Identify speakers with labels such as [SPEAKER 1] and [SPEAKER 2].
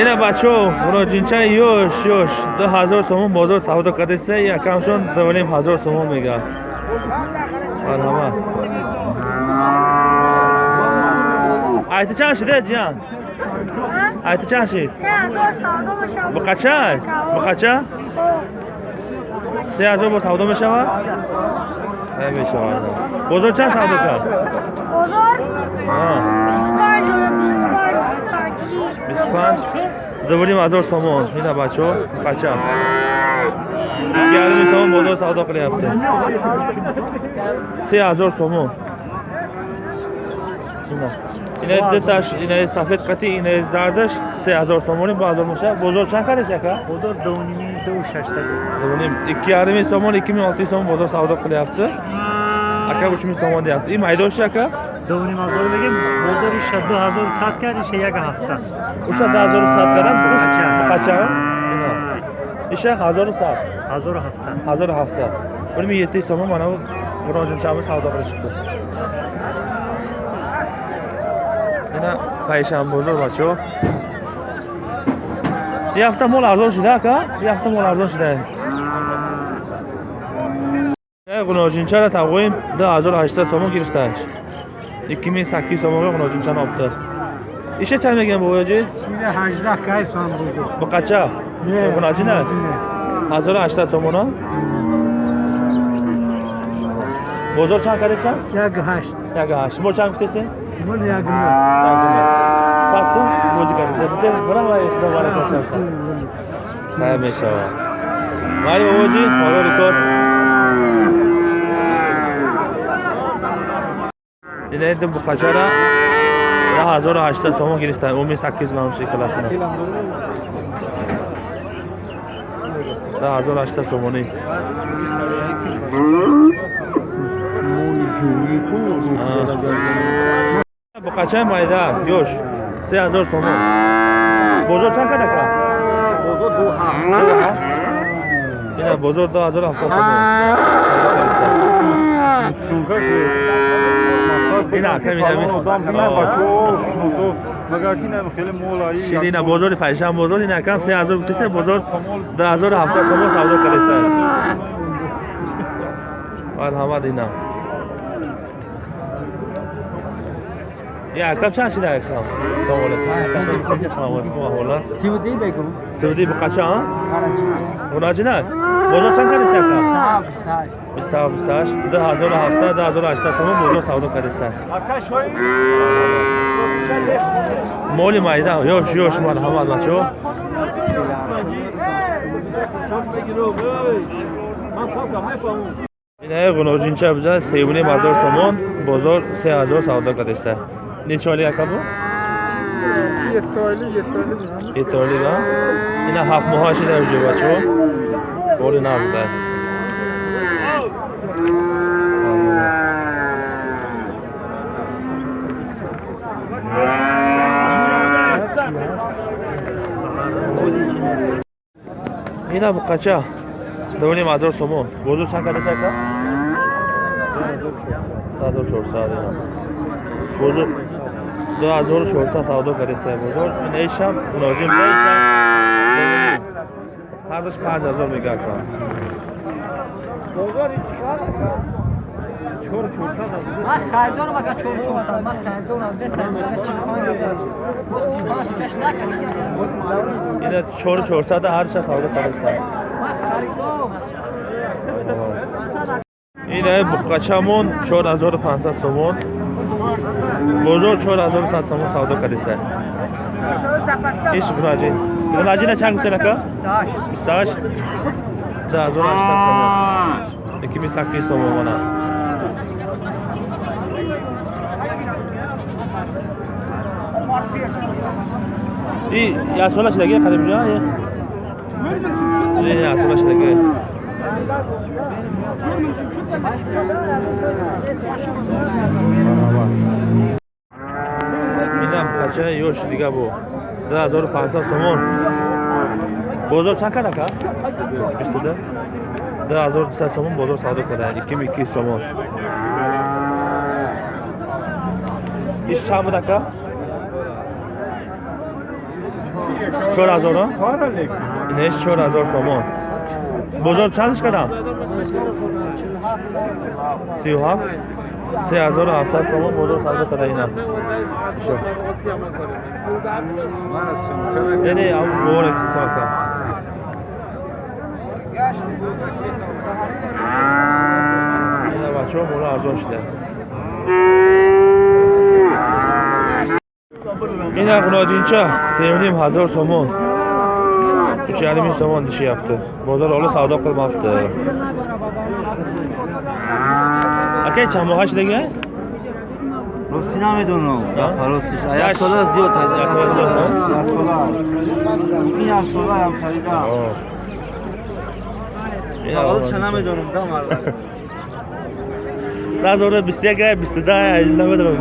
[SPEAKER 1] ина бачаҳо роҷинча ёш ёш ду ҳазор сомон бозор савдо кардаиса якамшон дуваним ҳазор сомон мегӯяд марҳамат айти чанд шида ҷиян айти чанд шид ба қача? Ба қача? Се ҳазор бо савдо мешавад? Намешавад. Бозор чанд савдо кард? Бозор? 25 заводим 1000 сомон. Мина бачаҳо қачам ярми сомон бозор савдо қилияпти 3000 сомон. Ина. Диташ ина сафед қати ина зардаш. 3000 сомони ба 1000 меша бозор чанд кардаст яка
[SPEAKER 2] бозор
[SPEAKER 1] 2.600 2.5 сомон 2600 сомон бозор савдо қилияпти ака 3000 сомон деяпти ин майдоши ака
[SPEAKER 2] дуним ҳазор мегем бозор иша ду ҳазор сад кард иша як ҳафтсад
[SPEAKER 1] уша ду ҳазору сад кардам? Буқача иша ҳазору сад
[SPEAKER 2] ҳазору ҳафтсад
[SPEAKER 1] ҳазору ҳафтсад бирми йетти сомон мана муроҷинчаби савдо қилишибdi ина пайшанбозор бачаҳо ин ҳафта мол арзон шуда ака? Ин ҳафта мол арзон шуда. Ғуноҷинчара тавқоим ду ҳазору ҳаштсад сомон гирифтааш ики мин саккиз сомонга ғуноҷинчани опта иша чанд мегӯям бобоҷи
[SPEAKER 2] ҳаждаҳ кай сом бузур
[SPEAKER 1] буқача ғуноҷина ҳазору ҳаштсад сомона бозор чанд кардеса
[SPEAKER 2] як ҳашт
[SPEAKER 1] як ҳашт шумо чанд гуфтеса
[SPEAKER 2] мол ягуна
[SPEAKER 1] сад сум бозӣ кардеса битес бирава худо барака шарта хайр мешавад майли бобоҷи İnəydim bu Qaşara. Və hazır haçda somu girifdən 11800 qalmış şey iklasını. Və hazır haçda somunu. Bu kaçan mayda? Yoş. 3000 somu. Bozo çan kadar ka?
[SPEAKER 2] Bozo duha.
[SPEAKER 1] Duha. Yine bozo da hazır hafta somu.
[SPEAKER 2] Sunka.
[SPEAKER 1] Да ҳазору ҳаштсад сомонӣ буқачаи майда ёш се ҳазор сомон бозор чанд када ка ина бозор ду ҳазору ҳафтод сомон ина бозори пайшан бозор ин якам се ҳазор гуфтеса бозор ду ҳазору ҳафтод сомон савдо кардаста марҳамат инам якам чанд шида якам
[SPEAKER 2] сиуди бегу
[SPEAKER 1] сиуди буқача ғунаҷина бозор чанд кардеста якам бистҳашт бистҳашт ду ҳазору ҳафтсад ду ҳазору ҳаштсад сомон бозор савдо кардаста моли майда ёш ёш марҳамат бачаҳо инаи ғуноҷинча буза сеюни Neçə oyluq əkabı? 7 oyluq, 7 oyluq. 7 oyluq ha? Yenə haq mühaşidə öcü var çox. Doğru nə bu bəzi? Yine bu kaça? Dövni mazor somu. Bozu çankada çaka. Daha zor çor sağ Bozu 2400 савдо кардаистая бозор ин эшам мулоҷим эшам ҳардаш 5000 мегӯяд кам бозор
[SPEAKER 2] ман хайрдорам агар чорчорсам ман хайрдорам десам
[SPEAKER 1] агар чипанҷ накардам ина чорчорсада ҳарча савдо кардаистам
[SPEAKER 2] ман харидорам
[SPEAKER 1] ина буққачамон 4500 сомон бозор чор ҳазору сад сомон савдо кардаста иш гунаҷин гунаҷина чанд гуфтен ака бистҳашт ду ҳазору ҳаштсад сомон ики мин саккиз сомон мана и ясола шидаги қадимҷа ясола шидаги инам қачаи ёш дига бу ду ҳазору панҷсад сомон. Бозор чанд кард ака бистуда? Ду ҳазору дусад сомон бозор савдо карда иким иккиз сомон? Иш чанд буд ака чор ҳазоро инеш чор ҳазор сомон. Бозор чандш кардам сию ҳафт се ҳазору ҳафтсад сомон бозор савдо када ина шо дене ам говоре кисака ина бачаҳо мола арзон шуда ина ғуноҷинча сеюним ҳазор сомон уч ярими сомон дишияпти бозор ҳоло савдо қилмабти акай чанд моҳа шудага
[SPEAKER 3] рости намедонам
[SPEAKER 1] А?
[SPEAKER 3] ростиш
[SPEAKER 1] Як-
[SPEAKER 3] як сола зиёд
[SPEAKER 1] як сола зиёд, а?
[SPEAKER 3] як сола ин як сола ам харидам ҳолча намедонам да мардам
[SPEAKER 1] назора бистяга бистуда намедонам